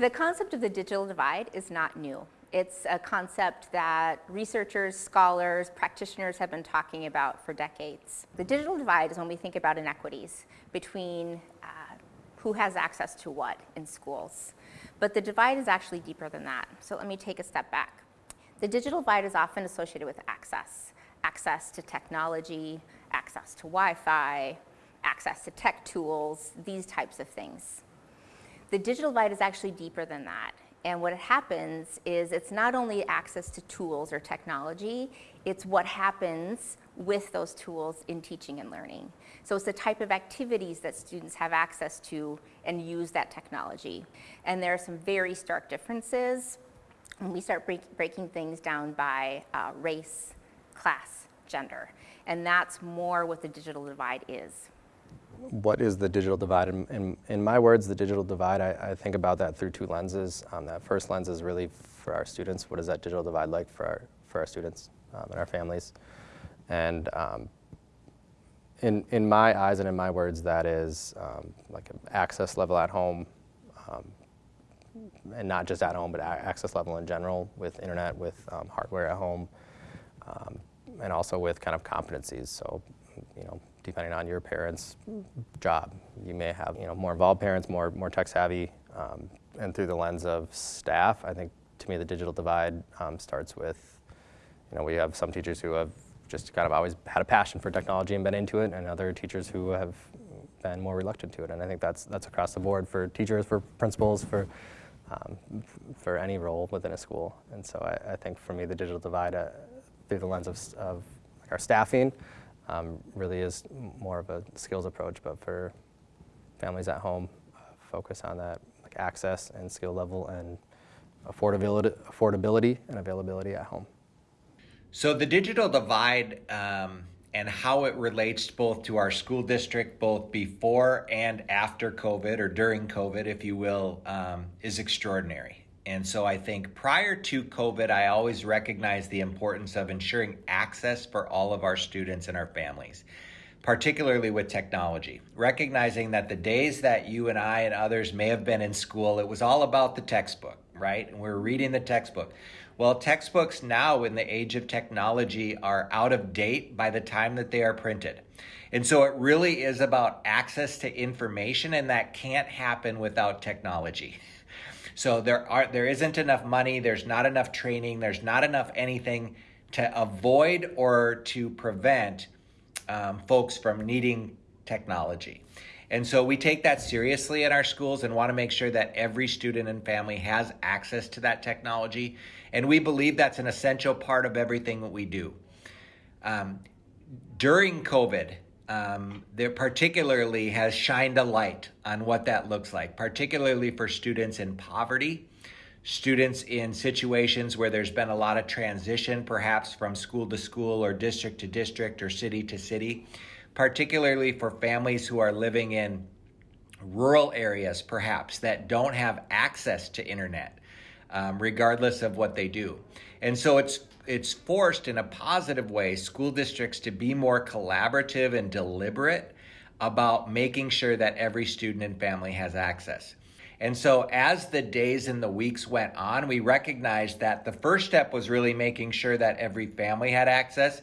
The concept of the digital divide is not new. It's a concept that researchers, scholars, practitioners have been talking about for decades. The digital divide is when we think about inequities between uh, who has access to what in schools. But the divide is actually deeper than that. So let me take a step back. The digital divide is often associated with access. Access to technology, access to Wi-Fi, access to tech tools, these types of things. The digital divide is actually deeper than that. And what happens is it's not only access to tools or technology, it's what happens with those tools in teaching and learning. So it's the type of activities that students have access to and use that technology. And there are some very stark differences when we start break, breaking things down by uh, race, class, gender. And that's more what the digital divide is what is the digital divide? In, in, in my words, the digital divide, I, I, think about that through two lenses. Um, that first lens is really for our students. What is that digital divide like for our, for our students um, and our families? And um, in, in my eyes and in my words, that is um, like an access level at home, um, and not just at home, but access level in general with internet, with hardware at home, and also with kind of competencies. So, you know, depending on your parents' job. You may have you know, more involved parents, more, more tech savvy, um, and through the lens of staff, I think to me the digital divide um, starts with, you know, we have some teachers who have just kind of always had a passion for technology and been into it, and other teachers who have been more reluctant to it. And I think that's, that's across the board for teachers, for principals, for, um, for any role within a school. And so I, I think for me the digital divide uh, through the lens of, of our staffing, um, really is more of a skills approach, but for families at home, uh, focus on that like access and skill level and affordability, affordability and availability at home. So the digital divide um, and how it relates both to our school district, both before and after COVID or during COVID, if you will, um, is extraordinary. And so I think prior to COVID, I always recognized the importance of ensuring access for all of our students and our families, particularly with technology. Recognizing that the days that you and I and others may have been in school, it was all about the textbook, right? And we we're reading the textbook. Well, textbooks now in the age of technology are out of date by the time that they are printed. And so it really is about access to information, and that can't happen without technology. So there are there isn't enough money, there's not enough training, there's not enough anything to avoid or to prevent um, folks from needing technology. And so we take that seriously in our schools and want to make sure that every student and family has access to that technology. And we believe that's an essential part of everything that we do. Um, during COVID, um, there particularly has shined a light on what that looks like, particularly for students in poverty, students in situations where there's been a lot of transition, perhaps from school to school or district to district or city to city, particularly for families who are living in rural areas, perhaps, that don't have access to internet, um, regardless of what they do. And so it's it's forced in a positive way school districts to be more collaborative and deliberate about making sure that every student and family has access. And so, as the days and the weeks went on, we recognized that the first step was really making sure that every family had access.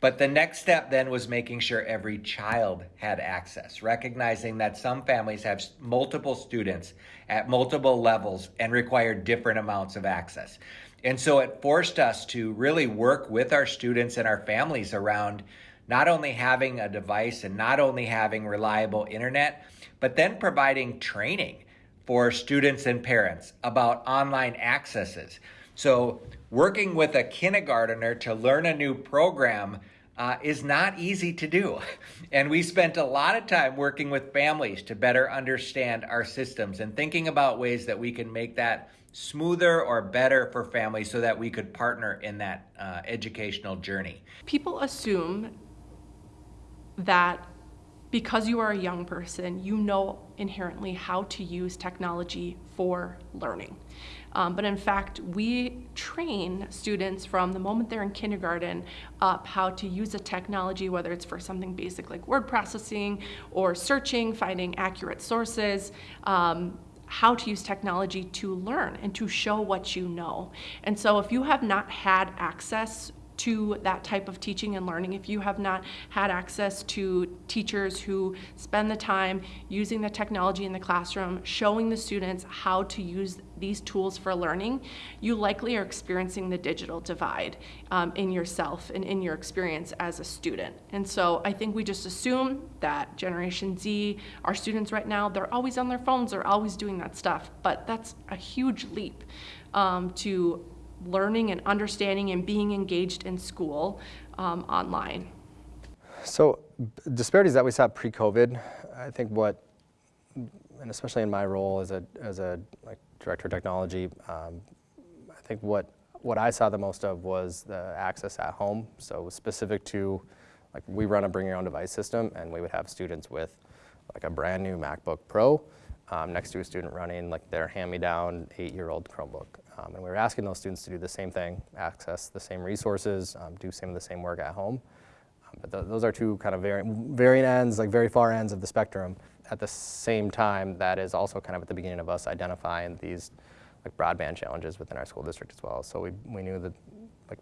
But the next step then was making sure every child had access, recognizing that some families have multiple students at multiple levels and require different amounts of access. And so it forced us to really work with our students and our families around not only having a device and not only having reliable internet, but then providing training for students and parents about online accesses. So, working with a kindergartner to learn a new program uh, is not easy to do. And we spent a lot of time working with families to better understand our systems and thinking about ways that we can make that smoother or better for families so that we could partner in that uh, educational journey. People assume that because you are a young person, you know inherently how to use technology for learning. Um, but in fact, we train students from the moment they're in kindergarten up how to use a technology, whether it's for something basic like word processing or searching, finding accurate sources. Um, how to use technology to learn and to show what you know. And so if you have not had access to that type of teaching and learning, if you have not had access to teachers who spend the time using the technology in the classroom, showing the students how to use these tools for learning, you likely are experiencing the digital divide um, in yourself and in your experience as a student. And so I think we just assume that Generation Z, our students right now, they're always on their phones, they're always doing that stuff. But that's a huge leap um, to learning and understanding and being engaged in school um, online. So disparities that we saw pre-COVID, I think what, and especially in my role as a, as a like director of technology, um, I think what, what I saw the most of was the access at home. So specific to, like we run a bring your own device system and we would have students with like a brand new MacBook Pro um, next to a student running like their hand-me-down eight-year-old Chromebook. Um, and we were asking those students to do the same thing, access the same resources, um, do some of the same work at home. Um, but th those are two kind of varying, varying ends, like very far ends of the spectrum. At the same time, that is also kind of at the beginning of us identifying these like broadband challenges within our school district as well. So we, we knew that like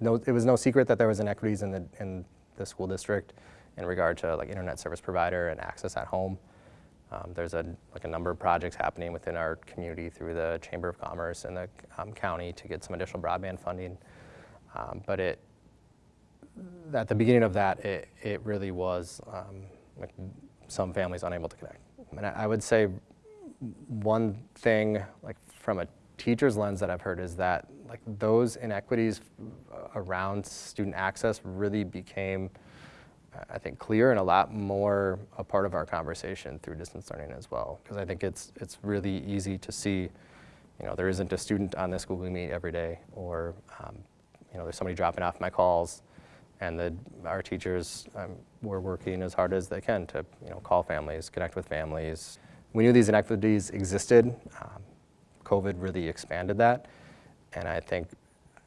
no, it was no secret that there was inequities in the, in the school district in regard to like internet service provider and access at home. Um, there's a, like a number of projects happening within our community through the Chamber of Commerce and the um, county to get some additional broadband funding. Um, but it, at the beginning of that, it, it really was um, like some families unable to connect. And I, would say one thing, like from a teacher's lens that I've heard is that like those inequities around student access really became I think, clear and a lot more a part of our conversation through distance learning as well. Because I think it's, it's really easy to see, you know, there isn't a student on this Google Meet every day, or, um, you know, there's somebody dropping off my calls, and the, our teachers um, were working as hard as they can to, you know, call families, connect with families. We knew these inequities existed. Um, COVID really expanded that, and I think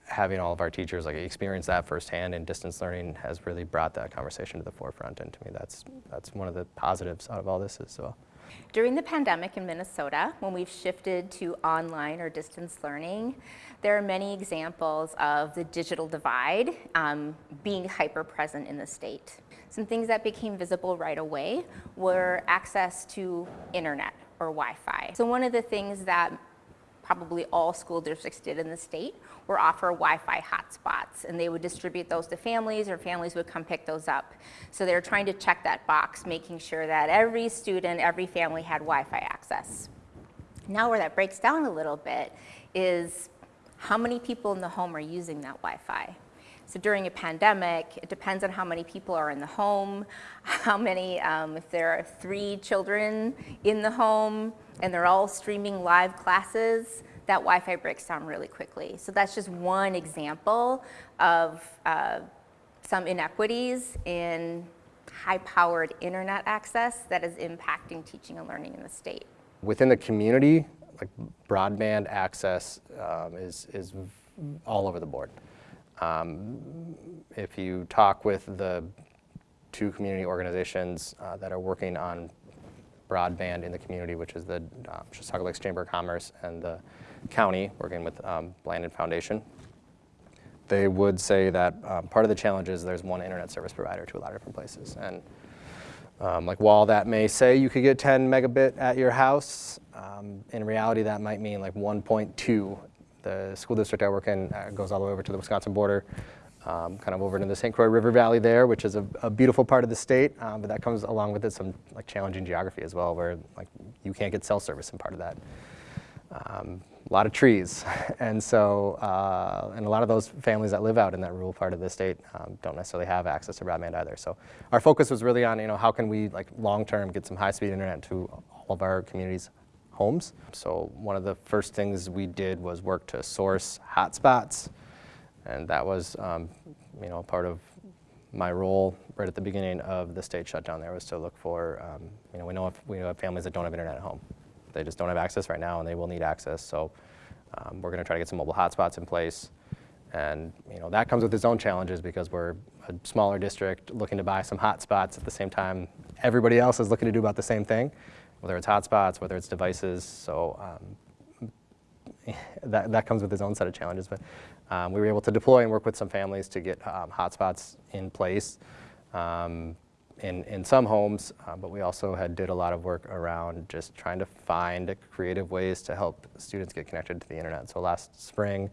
having all of our teachers like experience that firsthand in distance learning has really brought that conversation to the forefront. And to me, that's, that's one of the positives out of all this as well. During the pandemic in Minnesota, when we've shifted to online or distance learning, there are many examples of the digital divide um, being hyper present in the state. Some things that became visible right away were access to internet or Wi-Fi. So one of the things that probably all school districts did in the state were offer Wi-Fi hotspots and they would distribute those to families or families would come pick those up. So they were trying to check that box, making sure that every student, every family had Wi-Fi access. Now where that breaks down a little bit is how many people in the home are using that Wi-Fi. So during a pandemic, it depends on how many people are in the home, how many, um, if there are three children in the home and they're all streaming live classes, that Wi-Fi breaks down really quickly. So that's just one example of uh, some inequities in high-powered internet access that is impacting teaching and learning in the state. Within the community, like broadband access um, is, is all over the board. Um, if you talk with the two community organizations uh, that are working on broadband in the community, which is the Chisago Lakes Chamber of Commerce and the county, working with um, Foundation, they would say that um, part of the challenge is there's one internet service provider to a lot of different places. And um, like while that may say you could get 10 megabit at your house, um, in reality that might mean like 1.2 the school district I work in uh, goes all the way over to the Wisconsin border, um, kind of over into the St. Croix River Valley there, which is a, a beautiful part of the state, um, but that comes along with it some like challenging geography as well, where like you can't get cell service in part of that. Um, a lot of trees, and so uh, and a lot of those families that live out in that rural part of the state um, don't necessarily have access to broadband either. So our focus was really on you know how can we like long term get some high speed internet to all of our communities homes. So one of the first things we did was work to source hotspots, and that was, um, you know, part of my role right at the beginning of the state shutdown. There was to look for, um, you know, we know if, we have families that don't have internet at home. They just don't have access right now, and they will need access. So um, we're going to try to get some mobile hotspots in place. And you know that comes with its own challenges because we're a smaller district looking to buy some hotspots at the same time everybody else is looking to do about the same thing whether it's hotspots, whether it's devices. So um, that, that comes with its own set of challenges. But um, we were able to deploy and work with some families to get um, hotspots in place um, in, in some homes, uh, but we also had did a lot of work around just trying to find creative ways to help students get connected to the internet. So last spring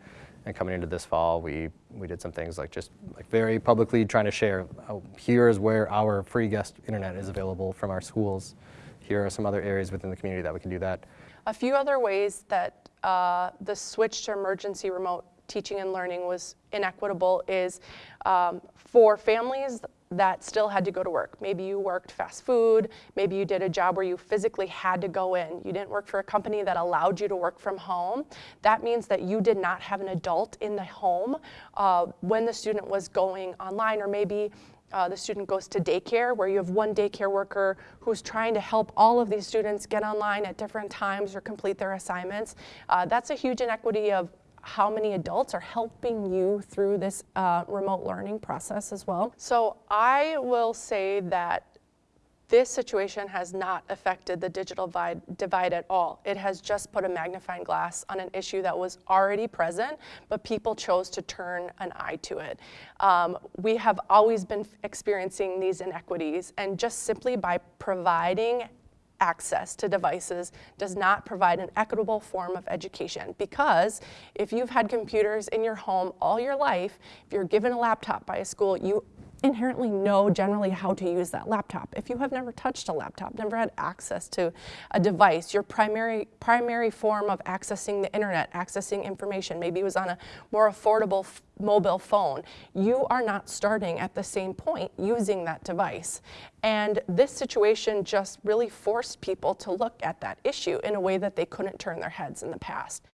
and coming into this fall, we, we did some things like just like very publicly trying to share, oh, here is where our free guest internet is available from our schools. Here are some other areas within the community that we can do that. A few other ways that uh, the switch to emergency remote teaching and learning was inequitable is um, for families that still had to go to work. Maybe you worked fast food, maybe you did a job where you physically had to go in. You didn't work for a company that allowed you to work from home. That means that you did not have an adult in the home uh, when the student was going online, or maybe uh, the student goes to daycare where you have one daycare worker who's trying to help all of these students get online at different times or complete their assignments. Uh, that's a huge inequity of how many adults are helping you through this uh, remote learning process as well. So I will say that this situation has not affected the digital divide, at all. It has just put a magnifying glass on an issue that was already present, but people chose to turn an eye to it. Um, we have always been experiencing these inequities, and just simply by providing access to devices does not provide an equitable form of education because if you've had computers in your home all your life, if you're given a laptop by a school, you inherently know generally how to use that laptop. If you have never touched a laptop, never had access to a device, your primary, primary form of accessing the internet, accessing information, maybe it was on a more affordable mobile phone, you are not starting at the same point using that device. And this situation just really forced people to look at that issue in a way that they couldn't turn their heads in the past.